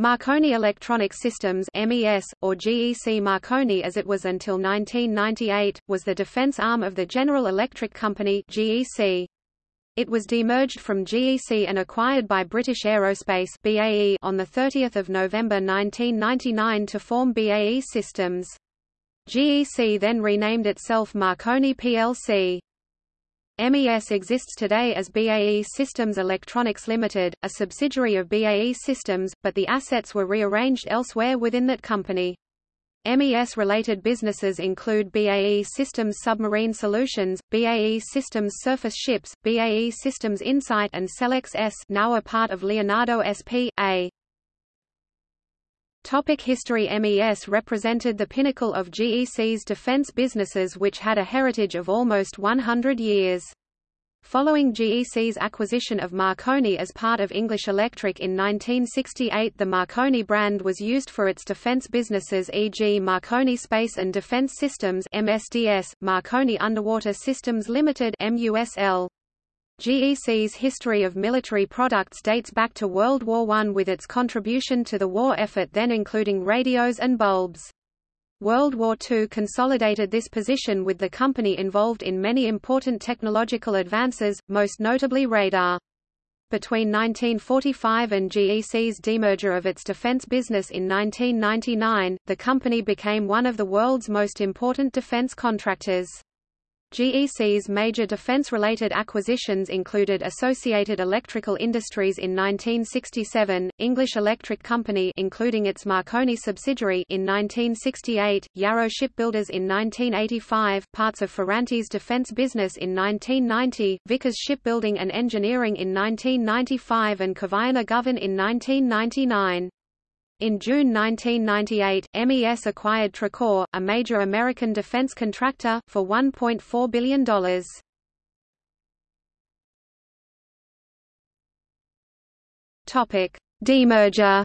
Marconi Electronic Systems MES, or GEC Marconi as it was until 1998, was the defense arm of the General Electric Company GEC. It was demerged from GEC and acquired by British Aerospace BAE on 30 November 1999 to form BAE Systems. GEC then renamed itself Marconi plc. MES exists today as BAE Systems Electronics Limited, a subsidiary of BAE Systems, but the assets were rearranged elsewhere within that company. MES-related businesses include BAE Systems Submarine Solutions, BAE Systems Surface Ships, BAE Systems Insight and Selex ES now a part of Leonardo SP.A. Topic History MES represented the pinnacle of GEC's defense businesses which had a heritage of almost 100 years. Following GEC's acquisition of Marconi as part of English Electric in 1968 the Marconi brand was used for its defense businesses e.g. Marconi Space and Defense Systems MSDS, Marconi Underwater Systems Limited MUSL. GEC's history of military products dates back to World War I with its contribution to the war effort then including radios and bulbs. World War II consolidated this position with the company involved in many important technological advances, most notably radar. Between 1945 and GEC's demerger of its defense business in 1999, the company became one of the world's most important defense contractors. GEC's major defense-related acquisitions included Associated Electrical Industries in 1967, English Electric Company including its Marconi subsidiary in 1968, Yarrow Shipbuilders in 1985, parts of Ferranti's defense business in 1990, Vickers Shipbuilding and Engineering in 1995 and Kvaerner Govan in 1999. In June 1998, MES acquired Tracor, a major American defense contractor, for $1.4 billion. Topic: Demerger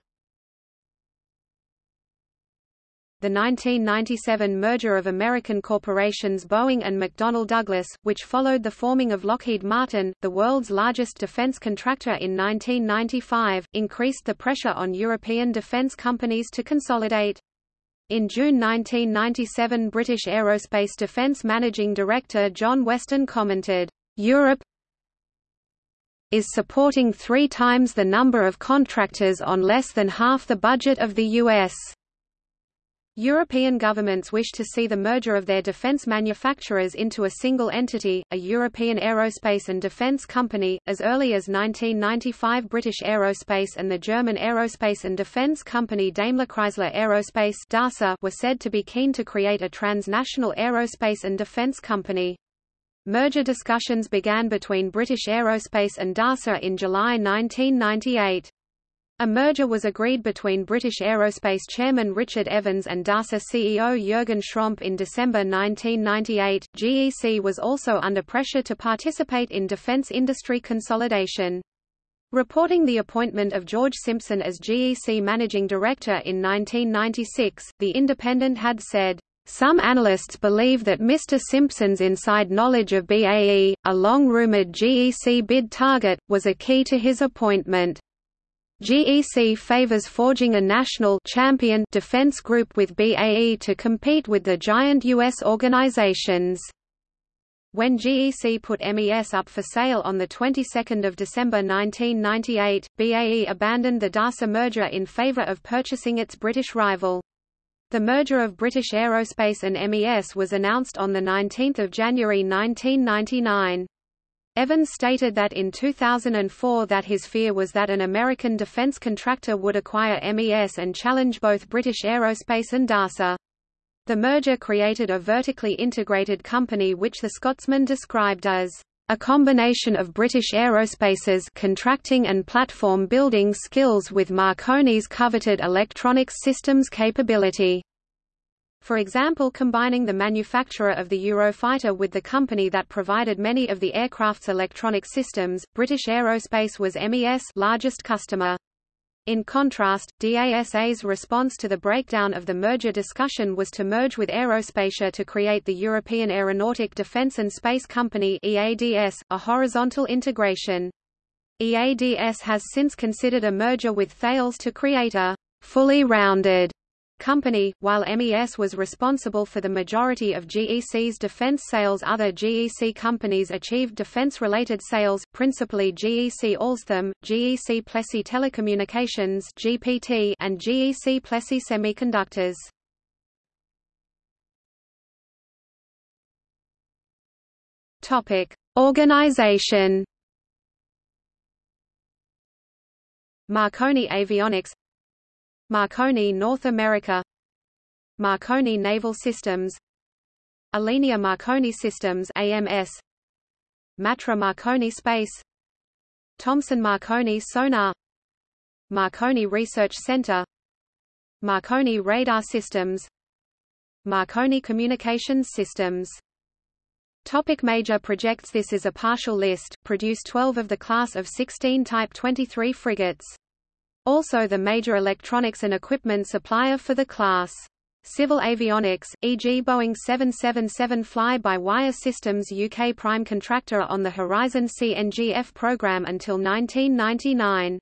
the 1997 merger of American corporations Boeing and McDonnell Douglas, which followed the forming of Lockheed Martin, the world's largest defense contractor in 1995, increased the pressure on European defense companies to consolidate. In June 1997 British Aerospace Defence Managing Director John Weston commented, "...Europe is supporting three times the number of contractors on less than half the budget of the US." European governments wish to see the merger of their defence manufacturers into a single entity, a European aerospace and defence company. As early as 1995, British Aerospace and the German aerospace and defence company Daimler Chrysler Aerospace (DASA) were said to be keen to create a transnational aerospace and defence company. Merger discussions began between British Aerospace and DASA in July 1998. A merger was agreed between British Aerospace chairman Richard Evans and DASA CEO Jürgen Schrempp in December 1998. GEC was also under pressure to participate in defence industry consolidation. Reporting the appointment of George Simpson as GEC managing director in 1996, The Independent had said, some analysts believe that Mr. Simpson's inside knowledge of BAE, a long-rumored GEC bid target, was a key to his appointment. GEC favors forging a national champion defense group with BAE to compete with the giant U.S. organizations. When GEC put MES up for sale on the 22nd of December 1998, BAE abandoned the DASA merger in favor of purchasing its British rival. The merger of British Aerospace and MES was announced on 19 January 1999. Evans stated that in 2004 that his fear was that an American defense contractor would acquire MES and challenge both British Aerospace and DASA. The merger created a vertically integrated company which the Scotsman described as a combination of British Aerospace's contracting and platform building skills with Marconi's coveted electronics systems capability for example combining the manufacturer of the Eurofighter with the company that provided many of the aircraft's electronic systems, British Aerospace was MES largest customer. In contrast, DASA's response to the breakdown of the merger discussion was to merge with Aerospatiale to create the European Aeronautic Defence and Space Company EADS, a horizontal integration. EADS has since considered a merger with Thales to create a fully rounded company, while MES was responsible for the majority of GEC's defense sales other GEC companies achieved defense-related sales, principally GEC Alstom, GEC Plessey Telecommunications GPT, and GEC Plessey Semiconductors. Organization. Marconi Avionics Marconi North America. Marconi Naval Systems. Alenia Marconi Systems AMS Matra Marconi Space. Thomson Marconi Sonar. Marconi Research Center. Marconi Radar Systems. Marconi Communications Systems. Topic major projects This is a partial list, produced 12 of the class of 16 Type 23 frigates. Also the major electronics and equipment supplier for the class. Civil avionics, e.g. Boeing 777 fly-by-wire systems UK prime contractor on the Horizon CNGF program until 1999.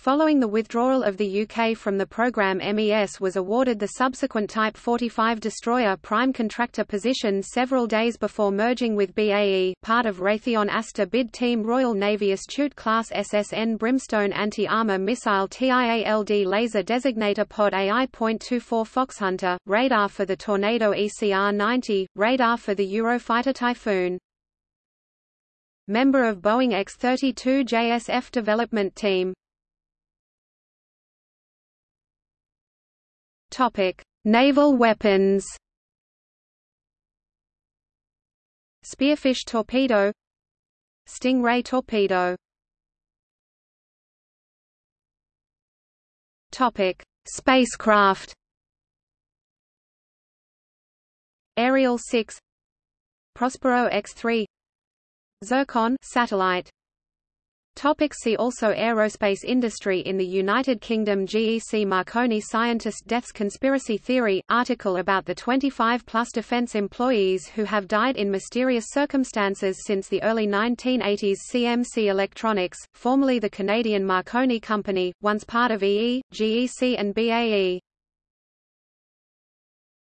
Following the withdrawal of the UK from the programme MES was awarded the subsequent Type 45 destroyer prime contractor position several days before merging with BAE, part of Raytheon ASTOR bid team Royal Navy Astute class SSN Brimstone anti-armor missile TIALD laser designator pod AI.24 Foxhunter, radar for the Tornado ECR-90, radar for the Eurofighter Typhoon. Member of Boeing X-32 JSF development team Topic: Naval weapons. Spearfish torpedo, Stingray torpedo. Topic: Spacecraft. Ariel 6, Prospero X-3, Zircon satellite. Topic see also Aerospace industry in the United Kingdom GEC Marconi Scientist Deaths Conspiracy Theory, article about the 25-plus defense employees who have died in mysterious circumstances since the early 1980s CMC Electronics, formerly the Canadian Marconi Company, once part of EE, GEC and BAE.